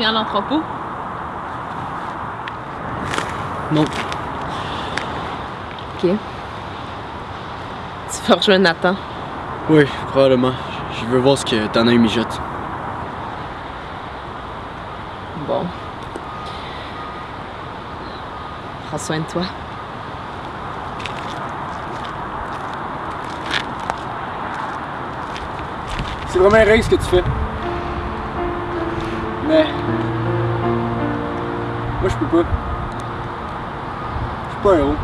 reviens à l'entrepôt? Non. Ok. Tu vas rejoindre Nathan. Oui, probablement. Je veux voir ce que t'en as eu mijote. Bon. Prends soin de toi. C'est vraiment un ce que tu fais. Mais. Moi, je peux pas. Je suis pas un héros.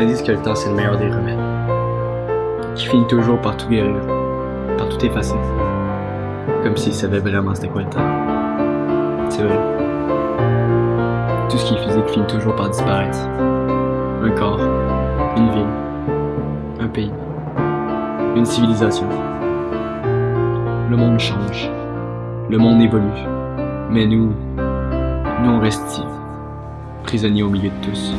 Certains disent que le temps c'est le meilleur des remèdes. Qui finit toujours par tout guérir, par tout effacer. Comme s'il savait vraiment c'était quoi le temps. C'est vrai. Tout ce qui est physique finit toujours par disparaître. Un corps, une ville, un pays, une civilisation. Le monde change. Le monde évolue. Mais nous, nous on reste prisonniers au milieu de tous.